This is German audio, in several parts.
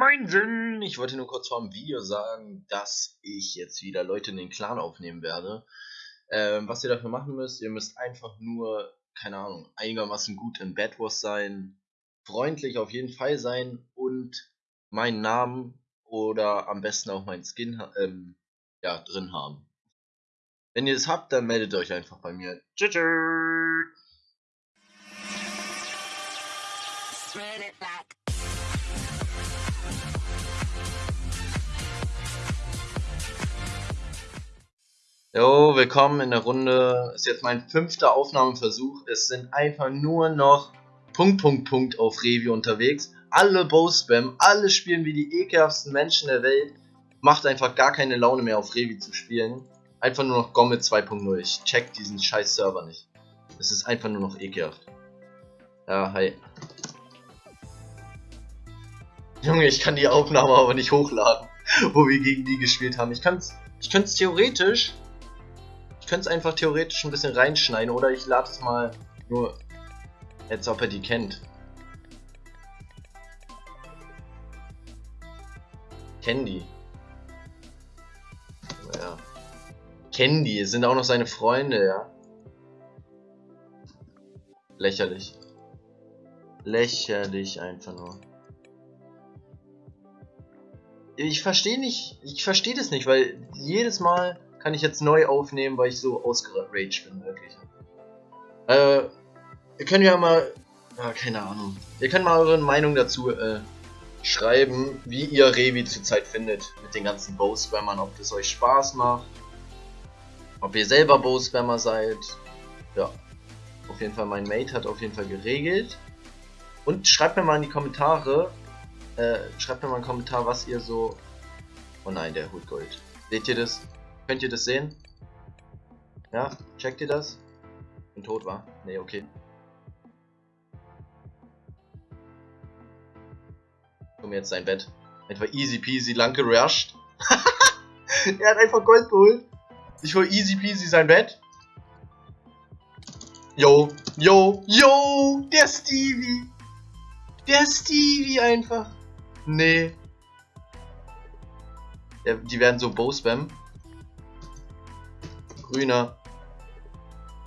Moinsen! Ich wollte nur kurz vor dem Video sagen, dass ich jetzt wieder Leute in den Clan aufnehmen werde. Ähm, was ihr dafür machen müsst, ihr müsst einfach nur, keine Ahnung, einigermaßen gut in Bad Wars sein, freundlich auf jeden Fall sein und meinen Namen oder am besten auch meinen Skin ähm, ja, drin haben. Wenn ihr es habt, dann meldet euch einfach bei mir. Tschüss! Jo, willkommen in der Runde. Ist jetzt mein fünfter Aufnahmeversuch. Es sind einfach nur noch Punkt, Punkt, Punkt auf Revi unterwegs. Alle Bow-Spam, alle spielen wie die ekelhaften Menschen der Welt. Macht einfach gar keine Laune mehr auf Revi zu spielen. Einfach nur noch Gomme 2.0. Ich check diesen scheiß Server nicht. Es ist einfach nur noch ekelhaft. Ja, hi. Junge, ich kann die Aufnahme aber nicht hochladen, wo wir gegen die gespielt haben. Ich kann's, ich könnte es theoretisch könnte es einfach theoretisch ein bisschen reinschneiden oder ich lade es mal nur, als ob er die kennt. Candy. Ja. Candy, sind auch noch seine Freunde, ja. Lächerlich. Lächerlich einfach nur. Ich verstehe nicht, ich verstehe das nicht, weil jedes Mal kann ich jetzt neu aufnehmen, weil ich so ausgeraged bin, wirklich. Äh, ihr könnt ja mal, ja, keine Ahnung, ihr könnt mal eure Meinung dazu äh, schreiben, wie ihr Revi zurzeit findet mit den ganzen Bow-Spammern, ob das euch Spaß macht, ob ihr selber Bow-Spammer seid, ja. Auf jeden Fall, mein Mate hat auf jeden Fall geregelt. Und schreibt mir mal in die Kommentare, äh, schreibt mir mal einen Kommentar, was ihr so... Oh nein, der holt Gold. Seht ihr das? Könnt ihr das sehen? Ja, checkt ihr das? Bin tot war? Nee, okay. Komm jetzt sein Bett. Einfach easy peasy lang gerusht. er hat einfach Gold geholt. Ich hol easy peasy sein Bett. Yo, yo, yo, der Stevie. Der Stevie einfach. Nee. Ja, die werden so Bow-Spam. Grüner.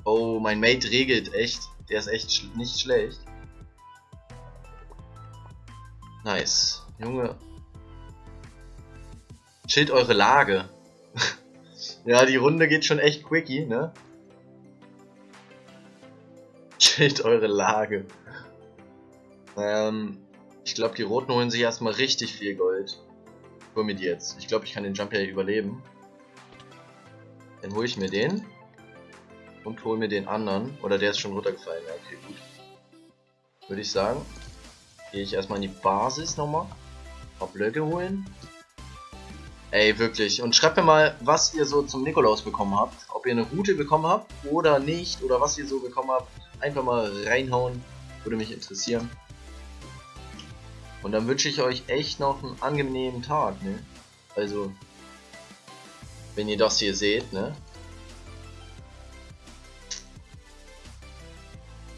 Oh, mein Mate regelt echt. Der ist echt sch nicht schlecht. Nice. Junge. Chillt eure Lage. ja, die Runde geht schon echt quickie, ne? Chillt eure Lage. Ähm, ich glaube, die Roten holen sich erstmal richtig viel Gold. Hol mir die jetzt. Ich glaube, ich kann den Jump ja überleben. Dann hole ich mir den. Und hole mir den anderen. Oder der ist schon runtergefallen. Ja, okay, gut. Würde ich sagen. Gehe ich erstmal in die Basis nochmal. Ein paar Blöcke holen. Ey, wirklich. Und schreibt mir mal, was ihr so zum Nikolaus bekommen habt. Ob ihr eine Route bekommen habt oder nicht. Oder was ihr so bekommen habt. Einfach mal reinhauen. Würde mich interessieren. Und dann wünsche ich euch echt noch einen angenehmen Tag, ne? Also, wenn ihr das hier seht, ne?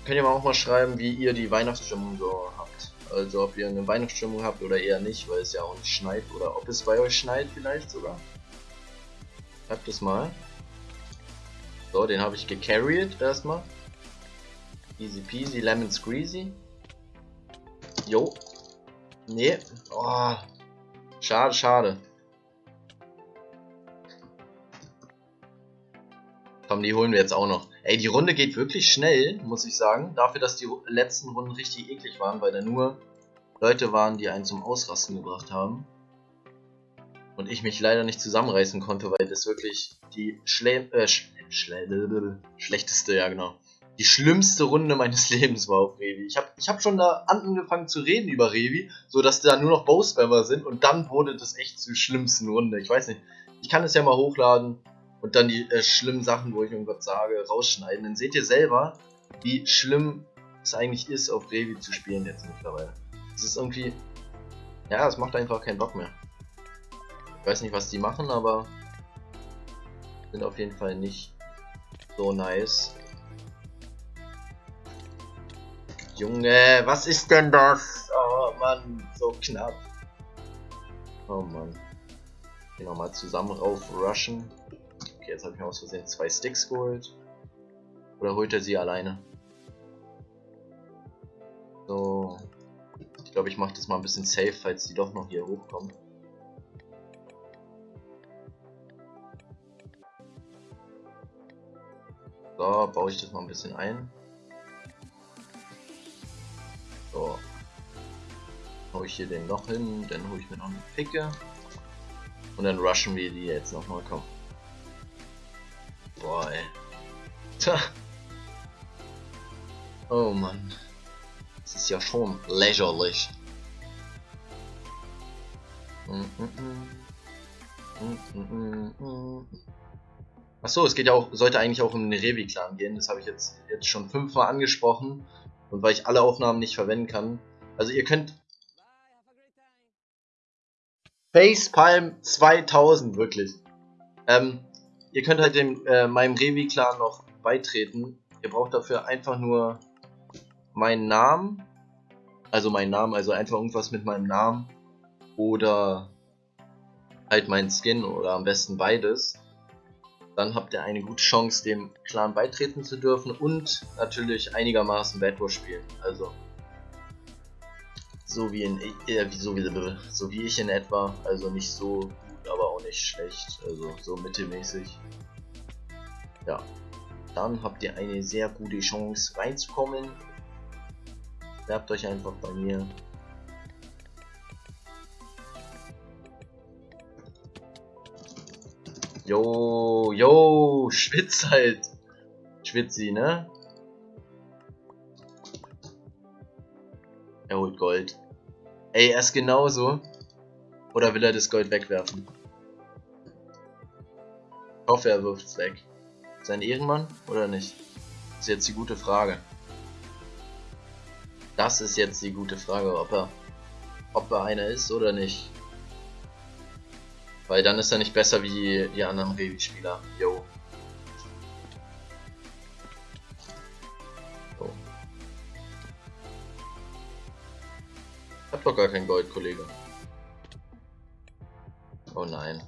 Könnt ihr mal auch mal schreiben, wie ihr die Weihnachtsstimmung so habt. Also ob ihr eine Weihnachtsstimmung habt oder eher nicht, weil es ja auch nicht schneit. Oder ob es bei euch schneit vielleicht sogar. Schreibt es mal. So, den habe ich gecarried erstmal. Easy peasy, lemon squeezy. Jo. Nee. Oh. Schade, schade. Komm, die holen wir jetzt auch noch. Ey, die Runde geht wirklich schnell, muss ich sagen. Dafür, dass die letzten Runden richtig eklig waren, weil da nur Leute waren, die einen zum Ausrasten gebracht haben. Und ich mich leider nicht zusammenreißen konnte, weil das wirklich die Schle äh, sch schle schlechteste, ja genau, die schlimmste Runde meines Lebens war auf Revi. Ich habe ich hab schon da angefangen zu reden über Revi, so dass da nur noch Bowspammer sind und dann wurde das echt zur schlimmsten Runde. Ich weiß nicht, ich kann es ja mal hochladen und dann die äh, schlimmen Sachen, wo ich irgendwas sage, rausschneiden. Dann seht ihr selber, wie schlimm es eigentlich ist, auf Revi zu spielen jetzt mittlerweile. Es ist irgendwie, ja, es macht einfach keinen Bock mehr. Ich weiß nicht, was die machen, aber sind auf jeden Fall nicht so nice. Junge, was ist denn das? Oh Mann, so knapp. Oh Mann. Hier nochmal zusammen rauf rushen. Jetzt habe ich mir aus Versehen zwei Sticks geholt. Oder holt er sie alleine? So. Ich glaube, ich mache das mal ein bisschen safe, falls die doch noch hier hochkommen. So, baue ich das mal ein bisschen ein. So. Hau ich hier den noch hin, dann hole ich mir noch eine Picke. Und dann rushen wir die jetzt nochmal, komm. Boah, ey. Tja. Oh Mann. Das ist ja schon lächerlich. Achso, es geht ja auch, sollte eigentlich auch um den Revi-Clan gehen. Das habe ich jetzt, jetzt schon fünfmal angesprochen. Und weil ich alle Aufnahmen nicht verwenden kann. Also ihr könnt Facepalm 2000, wirklich. Ähm, ihr könnt halt dem, äh, meinem Revi-Clan noch beitreten. Ihr braucht dafür einfach nur meinen Namen. Also meinen Namen, also einfach irgendwas mit meinem Namen. Oder halt meinen Skin oder am besten beides. Dann habt ihr eine gute Chance, dem Clan beitreten zu dürfen und natürlich einigermaßen Bad Wars spielen. Also so wie in äh, so, wie, so wie ich in etwa, also nicht so aber auch nicht schlecht, also so mittelmäßig. Ja, dann habt ihr eine sehr gute Chance reinzukommen. Werbt euch einfach bei mir. Jo, jo, schwitz halt. Schwitzi, ne? Er holt Gold. Ey, er ist genauso. Oder will er das Gold wegwerfen? Ich hoffe, er wirft es weg. Sein Ehrenmann oder nicht? Das ist jetzt die gute Frage. Das ist jetzt die gute Frage, ob er, ob er einer ist oder nicht. Weil dann ist er nicht besser wie die anderen Revi-Spieler. Yo. doch gar kein Gold, Kollege. Oh nein.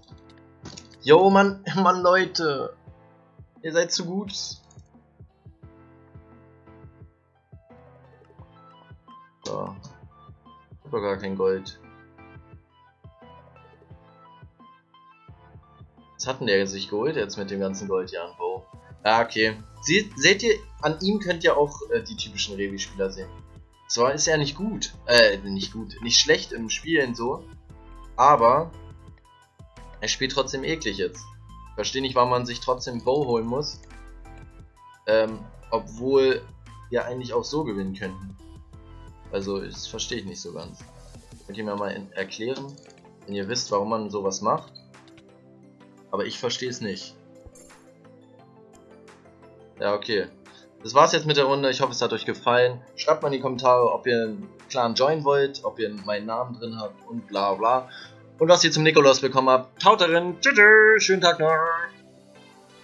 Yo, Mann, Mann, Leute. Ihr seid zu gut. So. Ich hab gar kein Gold. Was hat denn der sich geholt jetzt mit dem ganzen Goldjahren, Bo? Ah, okay. Sie, seht ihr, an ihm könnt ihr auch äh, die typischen Revi-Spieler sehen. Zwar ist er nicht gut, äh, nicht gut, nicht schlecht im Spielen so, aber er spielt trotzdem eklig jetzt. Verstehe nicht, warum man sich trotzdem Bow holen muss, ähm, obwohl wir eigentlich auch so gewinnen könnten. Also, das verstehe ich nicht so ganz. Könnt ihr mir mal erklären, wenn ihr wisst, warum man sowas macht? Aber ich verstehe es nicht. Ja, okay. Das war's jetzt mit der Runde. Ich hoffe, es hat euch gefallen. Schreibt mal in die Kommentare, ob ihr einen Clan joinen wollt, ob ihr meinen Namen drin habt und bla bla. Und was ihr zum Nikolaus bekommen habt. Taut darin. Tschüss, schönen Tag noch.